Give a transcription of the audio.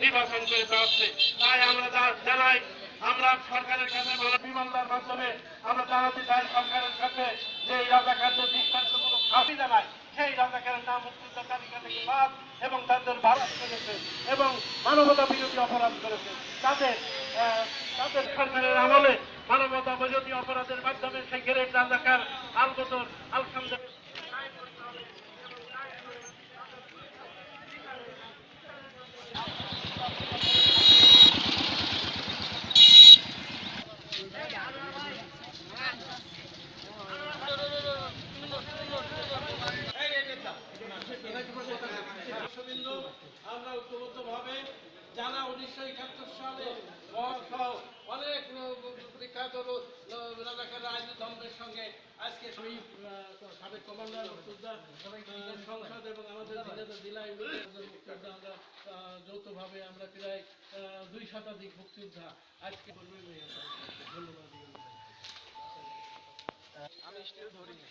নির্বাচন করে পাচ্ছি তাই আমরা জানাই আমরা সরকারের কাছে বিমানদার মাধ্যমে, আমরা জানাতে চাই সরকারের কাছে যে এই রাজাকারদের দৃষ্টান্তমূলক ফাঁসি জানাই সেই রাজাকারের নাম মুক্তিযোদ্ধা তালিকা থেকে বাদ এবং তাদের ভারত করেছে এবং মানবতা বিরোধী অপরাধ করেছে। তাদের তাদের সরকারের আমলে মানবতা বিরোধী অপরাধের মাধ্যমে সেই গ্রেট রাজাকার আলবদর আলখামদের আমরা ঐক্যবদ্ধভাবে যারা উনিশশো একাত্তর সালে অনেক বিখ্যাত রাজাকার সঙ্গে আজকে সাবেক কমান্ডার সংসদ এবং আমাদের জেলা জেলা ইউনিটের মুক্তিযোদ্ধা আমরা যৌথভাবে আমরা প্রায় দুই শতাধিক মুক্তিযোদ্ধা আজকে ধন্যবাদ। আমি স্টিল ধরিনি।